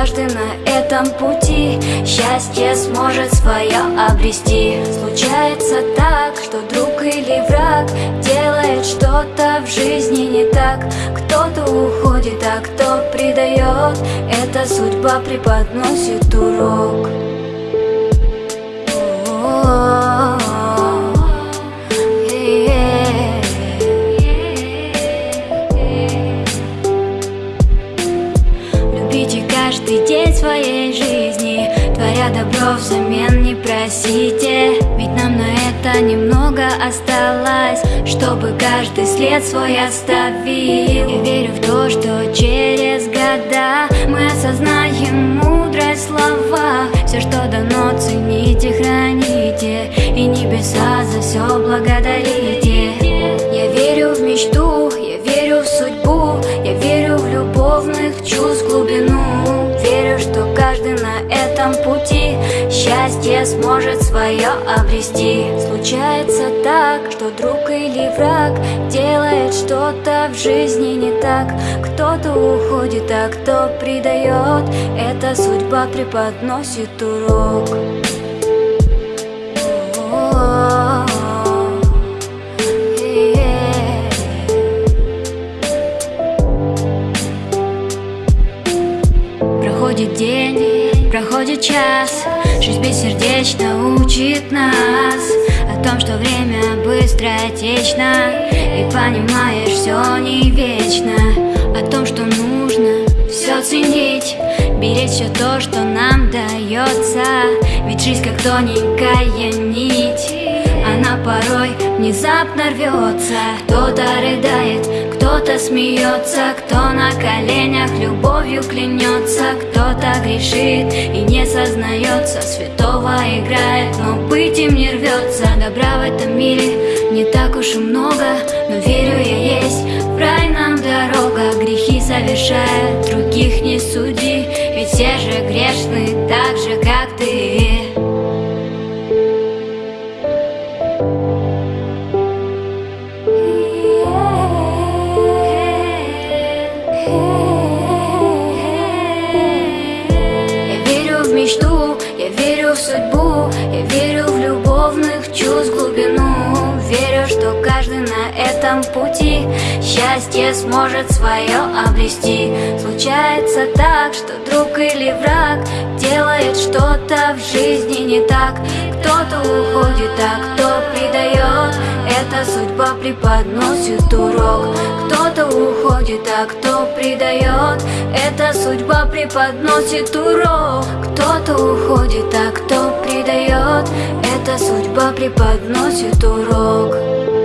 каждый на этом пути. Счастье сможет свое обрести. Случается так, что друг или враг Делает что-то в жизни не так. Кто-то уходит, а кто предает Эта судьба преподносит урок Любите каждый день своей жизни. Творя добро взамен не просите. Ведь нам на это немного осталось Чтобы каждый след свой оставил. Я верю в то, что через года Мы осознаем мудрость слова. Все, что дано, цените, храните. И небеса за все благодарите Счастье сможет свое обрести. Случается так, что друг или враг Делает что-то в жизни не так. Кто-то уходит, а кто предает Эта судьба преподносит урок проходит час. Жизнь бессердечно учит нас О том, что время быстротечно И понимаешь, все не вечно. О том, что нужно все ценить. Беречь все то, что нам дается Ведь жизнь как тоненькая нить порой внезапно рвется. Кто-то рыдает, кто-то смеется Кто на коленях любовью клянется. Кто-то грешит и не сознается Святого играет, но быть им не рвется. Добра в этом мире не так уж и много Но верю я есть, в рай нам дорога Грехи совершают, других не суди Ведь все же Я верю в мечту, я верю в судьбу Я верю в любовных чувств глубину. Верю, что каждый на этом пути Счастье сможет свое обрести. Случается так, что друг или враг Делает что-то в жизни не так. Кто-то уходит, а кто предает Эта судьба преподносит урок. Кто-то уходит, а кто предает? Эта судьба преподносит урок. Кто-то уходит, а кто предает? Эта судьба преподносит урок